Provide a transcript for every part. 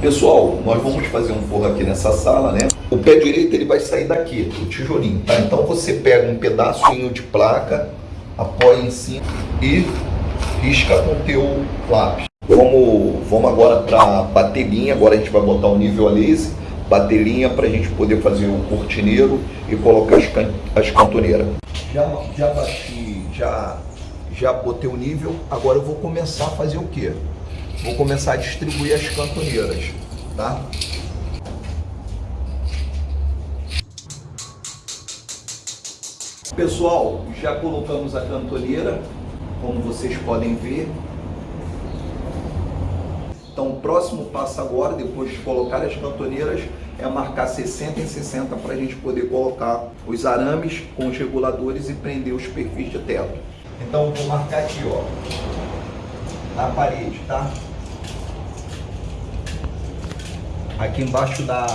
Pessoal, nós vamos fazer um forro aqui nessa sala, né? O pé direito ele vai sair daqui, o tijolinho, tá? Então você pega um pedacinho de placa, apoia em cima e risca com o teu lápis. Vamos, vamos agora para bater linha, agora a gente vai botar o nível a laser, bater linha para a gente poder fazer o cortineiro e colocar as, can as cantoneiras. Já, já bati, já, já botei o nível, agora eu vou começar a fazer o quê? Vou começar a distribuir as cantoneiras, tá? Pessoal, já colocamos a cantoneira, como vocês podem ver. Então, o próximo passo agora, depois de colocar as cantoneiras, é marcar 60 em 60 para a gente poder colocar os arames com os reguladores e prender os perfis de teto. Então, vou marcar aqui, ó, na parede, tá? Aqui embaixo da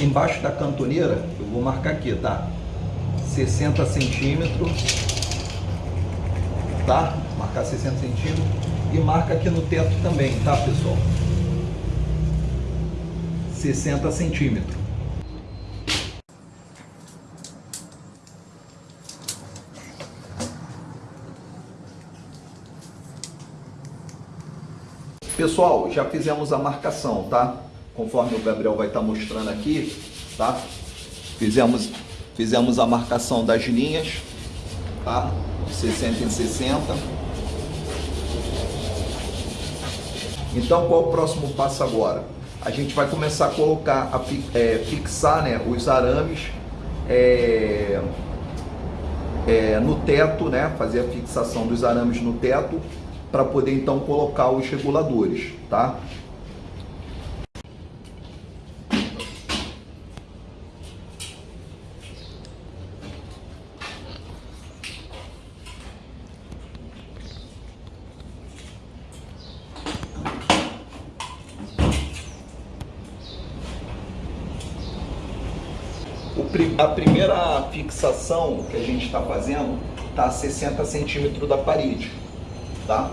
embaixo da cantoneira, eu vou marcar aqui, tá? 60 centímetros, tá? Marcar 60 centímetros e marca aqui no teto também, tá, pessoal? 60 centímetros. Pessoal, já fizemos a marcação, tá? Conforme o Gabriel vai estar tá mostrando aqui, tá? Fizemos, fizemos a marcação das linhas, tá? 60 em 60. Então, qual o próximo passo agora? A gente vai começar a colocar, a é, fixar né, os arames é, é, no teto, né? Fazer a fixação dos arames no teto para poder então colocar os reguladores, tá? a primeira fixação que a gente está fazendo está a 60 centímetros da parede, tá?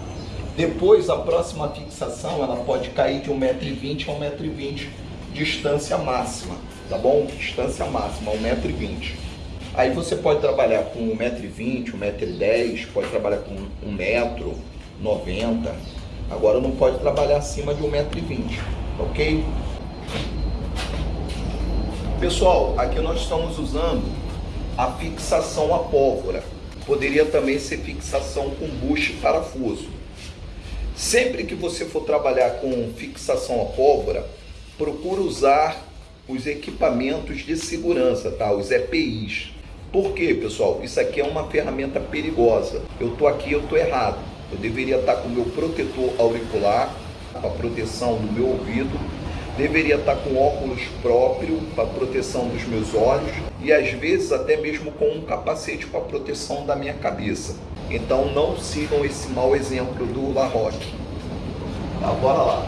Depois, a próxima fixação, ela pode cair de 1,20m a 1,20m, distância máxima, tá bom? Distância máxima, 1,20m. Aí você pode trabalhar com 1,20m, 1,10m, pode trabalhar com 1,90m. Agora não pode trabalhar acima de 1,20m, ok? Pessoal, aqui nós estamos usando a fixação a pólvora. Poderia também ser fixação com buche e parafuso. Sempre que você for trabalhar com fixação a pólvora, procure usar os equipamentos de segurança, tá? Os EPIs. Por quê, pessoal? Isso aqui é uma ferramenta perigosa. Eu tô aqui, eu tô errado. Eu deveria estar com o meu protetor auricular, para proteção do meu ouvido, deveria estar com óculos próprio para proteção dos meus olhos e às vezes até mesmo com um capacete para proteção da minha cabeça. Então não sigam esse mau exemplo do La Roque. Tá, bora lá.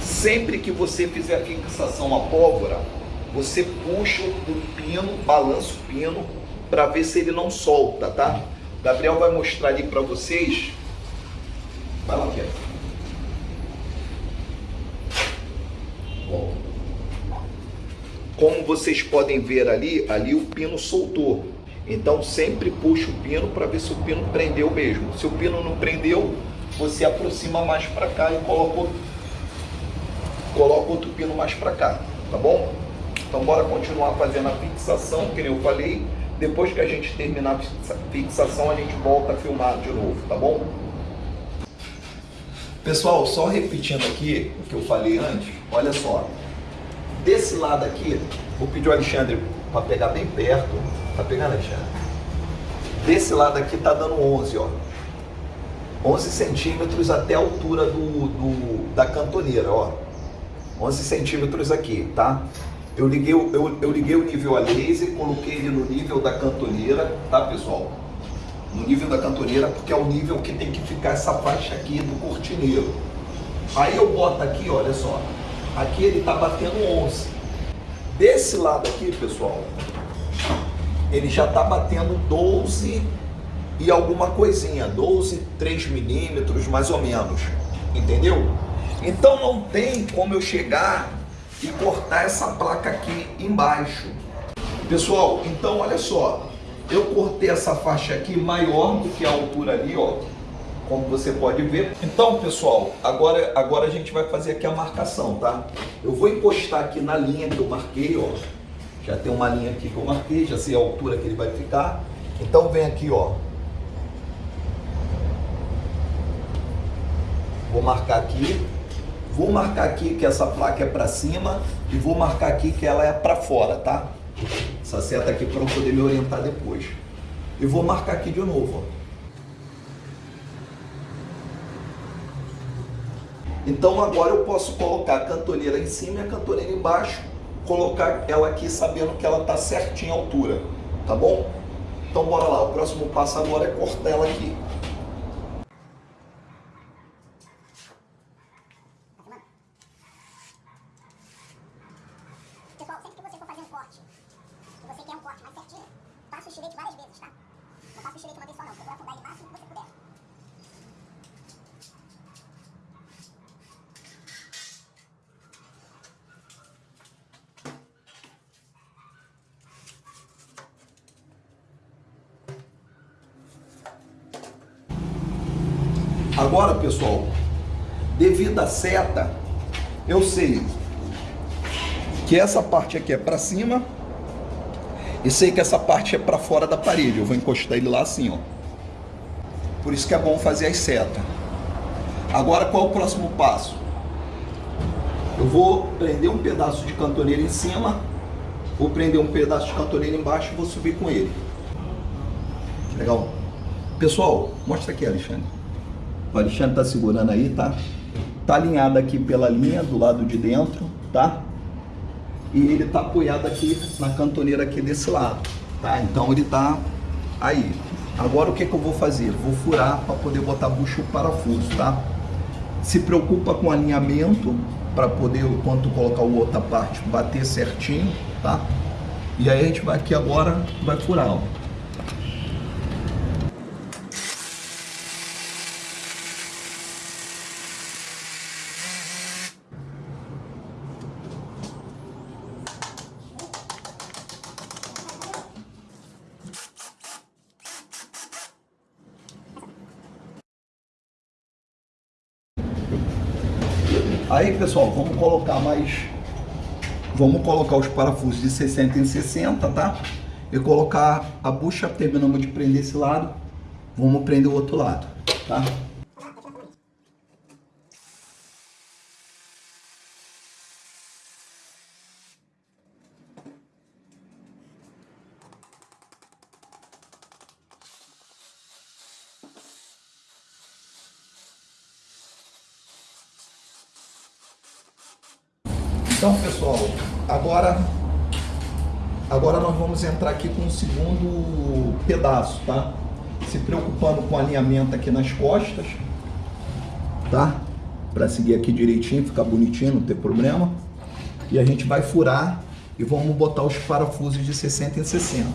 Sempre que você fizer a fixação à pólvora, você puxa o pino, balança o pino para ver se ele não solta, tá? Gabriel vai mostrar ali para vocês. Vai lá, Pedro. Como vocês podem ver ali, ali o pino soltou. Então sempre puxa o pino para ver se o pino prendeu mesmo. Se o pino não prendeu, você aproxima mais para cá e coloca, coloca outro pino mais para cá, tá bom? Então bora continuar fazendo a fixação, que nem eu falei. Depois que a gente terminar a fixação, a gente volta a filmar de novo, tá bom? Pessoal, só repetindo aqui o que eu falei antes, olha só. Desse lado aqui, vou pedir o Alexandre para pegar bem perto. Tá pegando, Alexandre? Desse lado aqui tá dando 11, ó. 11 centímetros até a altura do, do, da cantoneira, ó. 11 centímetros aqui, tá? Eu liguei, eu, eu liguei o nível a laser, coloquei ele no nível da cantoneira, tá, pessoal? No nível da cantoneira, porque é o nível que tem que ficar essa faixa aqui do cortineiro. Aí eu boto aqui, olha só, Aqui ele está batendo 11. Desse lado aqui, pessoal, ele já está batendo 12 e alguma coisinha, 12, 3 milímetros mais ou menos, entendeu? Então não tem como eu chegar e cortar essa placa aqui embaixo. Pessoal, então olha só, eu cortei essa faixa aqui maior do que a altura ali, ó, como você pode ver. Então, pessoal, agora, agora a gente vai fazer aqui a marcação, tá? Eu vou encostar aqui na linha que eu marquei, ó. Já tem uma linha aqui que eu marquei, já sei a altura que ele vai ficar. Então vem aqui, ó. Vou marcar aqui. Vou marcar aqui que essa placa é para cima e vou marcar aqui que ela é para fora, tá? Essa seta aqui para eu poder me orientar depois. E vou marcar aqui de novo, ó. Então agora eu posso colocar a cantoneira em cima e a cantoneira embaixo, colocar ela aqui sabendo que ela está certinha a altura, tá bom? Então bora lá, o próximo passo agora é cortar ela aqui. Pessoal, sempre que você for fazer um corte, e você quer um corte mais certinho, passa o estilete várias vezes, tá? Não passa o estilete uma vez só não, procura afundar ele o máximo que você puder. Agora, pessoal, devido à seta, eu sei que essa parte aqui é para cima e sei que essa parte é para fora da parede. Eu vou encostar ele lá assim, ó. Por isso que é bom fazer as setas. Agora, qual é o próximo passo? Eu vou prender um pedaço de cantoneira em cima, vou prender um pedaço de cantoneira embaixo e vou subir com ele. Legal? Pessoal, mostra aqui, Alexandre. O Alexandre tá segurando aí, tá? Tá alinhado aqui pela linha do lado de dentro, tá? E ele tá apoiado aqui na cantoneira aqui desse lado, tá? Então ele tá aí. Agora o que que eu vou fazer? Vou furar para poder botar bucho parafuso, tá? Se preocupa com alinhamento para poder, quando colocar o outra parte, bater certinho, tá? E aí a gente vai aqui agora, vai furar, ó. Aí, pessoal, vamos colocar mais... Vamos colocar os parafusos de 60 em 60, tá? E colocar a bucha, terminamos de prender esse lado, vamos prender o outro lado, tá? Vamos entrar aqui com o segundo pedaço, tá? Se preocupando com alinhamento aqui nas costas, tá? Para seguir aqui direitinho, ficar bonitinho, não ter problema. E a gente vai furar e vamos botar os parafusos de 60 em 60.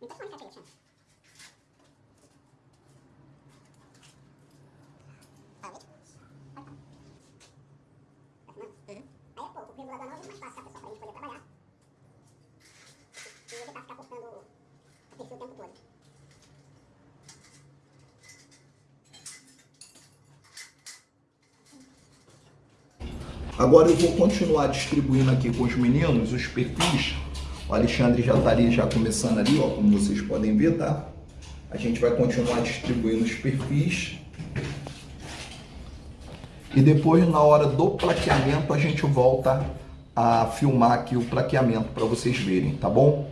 Tá é. Tá é tá? Pra poder trabalhar. E ficar cortando o tempo todo. Agora eu vou continuar distribuindo aqui com os meninos os perfis. O Alexandre já está ali, já começando ali, ó, como vocês podem ver, tá? A gente vai continuar distribuindo os perfis. E depois, na hora do plaqueamento, a gente volta a filmar aqui o plaqueamento para vocês verem, tá bom?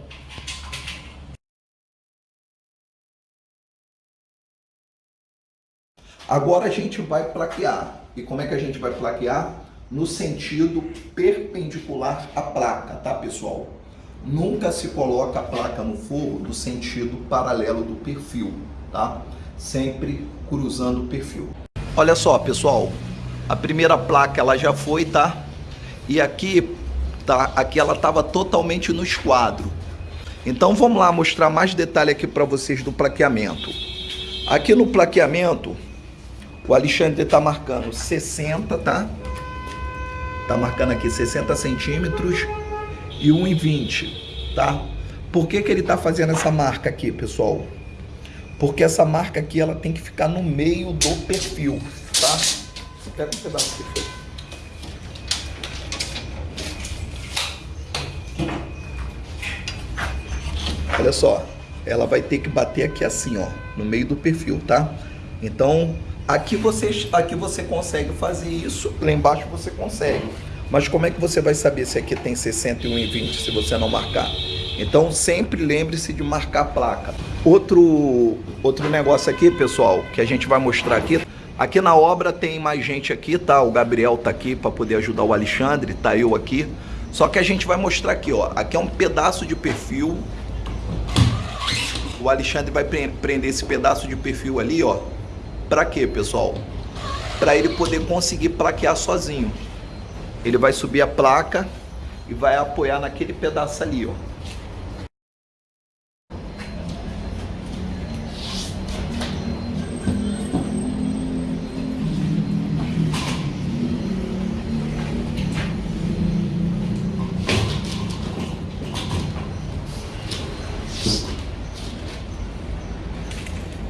Agora a gente vai plaquear. E como é que a gente vai plaquear? No sentido perpendicular à placa, tá pessoal? Nunca se coloca a placa no forro no sentido paralelo do perfil, tá? Sempre cruzando o perfil. Olha só, pessoal, a primeira placa ela já foi, tá? E aqui, tá? Aqui ela estava totalmente no esquadro. Então vamos lá mostrar mais detalhe aqui para vocês do plaqueamento. Aqui no plaqueamento, o Alexandre está marcando 60, tá? Tá marcando aqui 60 centímetros e 1,20, tá? Por que, que ele está fazendo essa marca aqui, pessoal? Porque essa marca aqui ela tem que ficar no meio do perfil, tá? Pega um pedaço aqui. Olha só, ela vai ter que bater aqui assim, ó, no meio do perfil, tá? Então, aqui você, aqui você consegue fazer isso, lá embaixo você consegue. Mas como é que você vai saber se aqui tem 61 e 20 se você não marcar? Então sempre lembre-se de marcar a placa. Outro, outro negócio aqui, pessoal, que a gente vai mostrar aqui. Aqui na obra tem mais gente aqui, tá? O Gabriel tá aqui para poder ajudar o Alexandre, tá eu aqui. Só que a gente vai mostrar aqui, ó. Aqui é um pedaço de perfil. O Alexandre vai prender esse pedaço de perfil ali, ó. Para quê, pessoal? Para ele poder conseguir plaquear sozinho. Ele vai subir a placa e vai apoiar naquele pedaço ali, ó.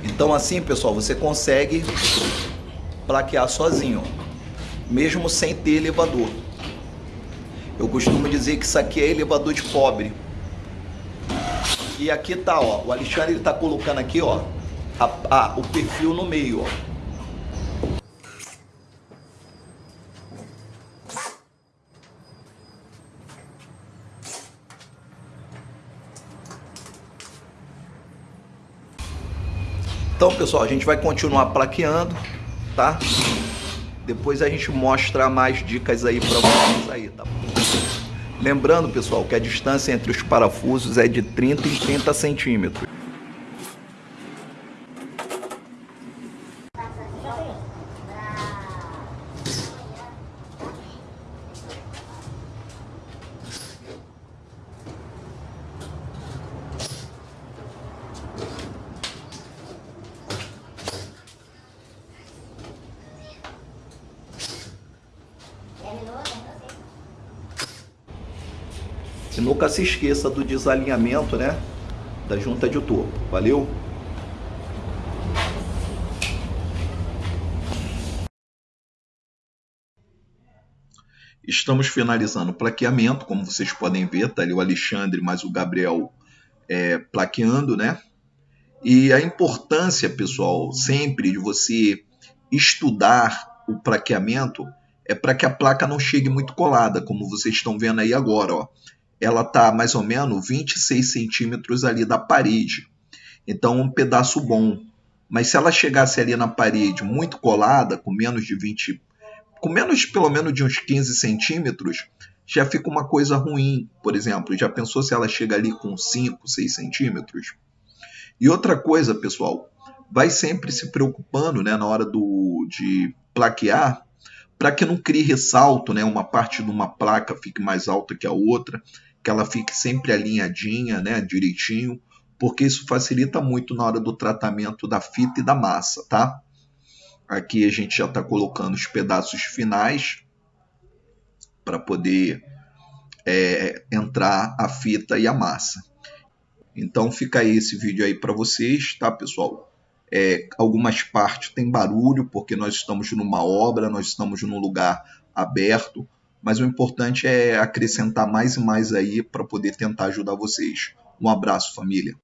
Então assim, pessoal, você consegue plaquear sozinho, mesmo sem ter elevador. Eu costumo dizer que isso aqui é elevador de pobre. E aqui tá, ó, o Alexandre ele tá colocando aqui, ó, a, a, o perfil no meio, ó. Então, pessoal, a gente vai continuar plaqueando, tá? Depois a gente mostra mais dicas aí para vocês aí, tá? Lembrando, pessoal, que a distância entre os parafusos é de 30 em 30 centímetros. E nunca se esqueça do desalinhamento, né? Da junta de topo. Valeu? Estamos finalizando o plaqueamento, como vocês podem ver, tá ali o Alexandre mais o Gabriel é, plaqueando, né? E a importância, pessoal, sempre de você estudar o plaqueamento é para que a placa não chegue muito colada, como vocês estão vendo aí agora, ó ela está mais ou menos 26 centímetros ali da parede. Então, um pedaço bom. Mas se ela chegasse ali na parede muito colada, com menos de 20, com menos pelo menos de uns 15 centímetros, já fica uma coisa ruim. Por exemplo, já pensou se ela chega ali com 5, 6 centímetros? E outra coisa, pessoal, vai sempre se preocupando né, na hora do, de plaquear para que não crie ressalto, né, uma parte de uma placa fique mais alta que a outra que ela fique sempre alinhadinha, né, direitinho, porque isso facilita muito na hora do tratamento da fita e da massa, tá? Aqui a gente já está colocando os pedaços finais para poder é, entrar a fita e a massa. Então fica aí esse vídeo aí para vocês, tá pessoal? É, algumas partes tem barulho porque nós estamos numa obra, nós estamos num lugar aberto, mas o importante é acrescentar mais e mais aí para poder tentar ajudar vocês. Um abraço, família.